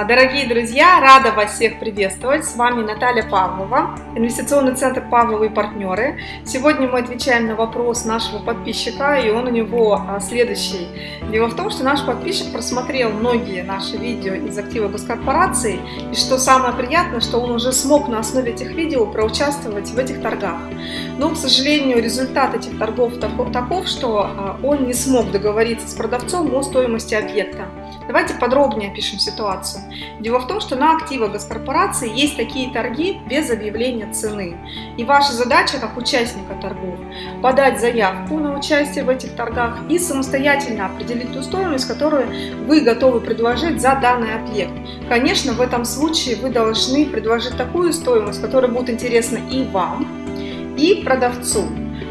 А, дорогие друзья, рада вас всех приветствовать. С вами Наталья Павлова, инвестиционный центр Павловы и партнеры. Сегодня мы отвечаем на вопрос нашего подписчика, и он у него а, следующий. Дело в том, что наш подписчик просмотрел многие наши видео из актива госкорпорации, и что самое приятное, что он уже смог на основе этих видео проучаствовать в этих торгах. Но, к сожалению, результат этих торгов таков, что а, он не смог договориться с продавцом о стоимости объекта. Давайте подробнее опишем ситуацию. Дело в том, что на активах госкорпорации есть такие торги без объявления цены. И ваша задача, как участника торгов, подать заявку на участие в этих торгах и самостоятельно определить ту стоимость, которую вы готовы предложить за данный объект. Конечно, в этом случае вы должны предложить такую стоимость, которая будет интересна и вам, и продавцу.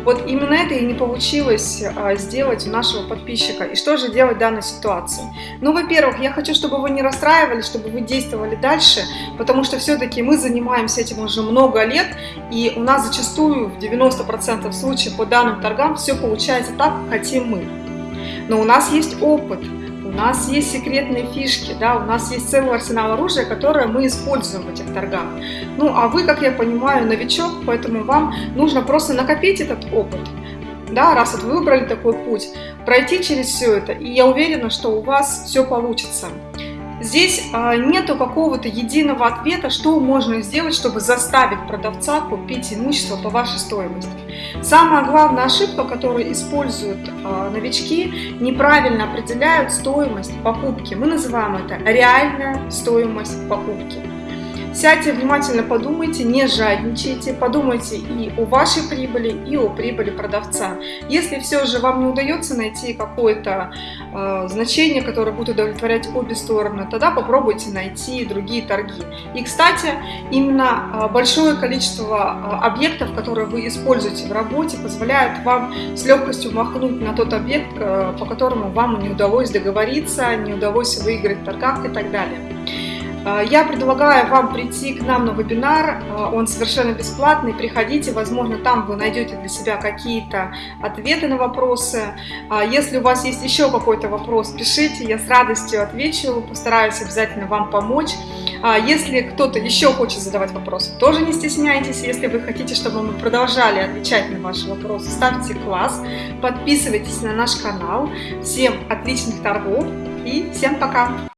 Вот именно это и не получилось а, сделать у нашего подписчика. И что же делать в данной ситуации? Ну, во-первых, я хочу, чтобы вы не расстраивались, чтобы вы действовали дальше, потому что все-таки мы занимаемся этим уже много лет, и у нас зачастую в 90% случаев по данным торгам все получается так, как хотим мы. Но у нас есть опыт, нас есть секретные фишки, да, у нас есть целый арсенал оружия, которое мы используем в этих торгах. Ну, а вы, как я понимаю, новичок, поэтому вам нужно просто накопить этот опыт, да, раз вот вы выбрали такой путь, пройти через все это, и я уверена, что у вас все получится. Здесь а, нету какого-то единого ответа, что можно сделать, чтобы заставить продавца купить имущество по вашей стоимости. Самая главная ошибка, которую используют а, новички, неправильно определяют стоимость покупки. Мы называем это реальная стоимость покупки. Сядьте внимательно подумайте, не жадничайте, подумайте и о вашей прибыли, и о прибыли продавца. Если все же вам не удается найти какое-то э, значение, которое будет удовлетворять обе стороны, тогда попробуйте найти другие торги. И, кстати, именно э, большое количество э, объектов, которые вы используете в работе, позволяют вам с легкостью махнуть на тот объект, э, по которому вам не удалось договориться, не удалось выиграть в торгах и так далее. А, я предлагаю вам прийти к нам на вебинар, а, он совершенно бесплатный, приходите, возможно, там вы найдете для себя какие-то ответы на вопросы. А, если у вас есть еще какой-то вопрос, пишите, я с радостью отвечу, постараюсь обязательно вам помочь. Если кто-то еще хочет задавать вопросы, тоже не стесняйтесь, если вы хотите, чтобы мы продолжали отвечать на ваши вопросы, ставьте класс, подписывайтесь на наш канал. Всем отличных торгов и всем пока!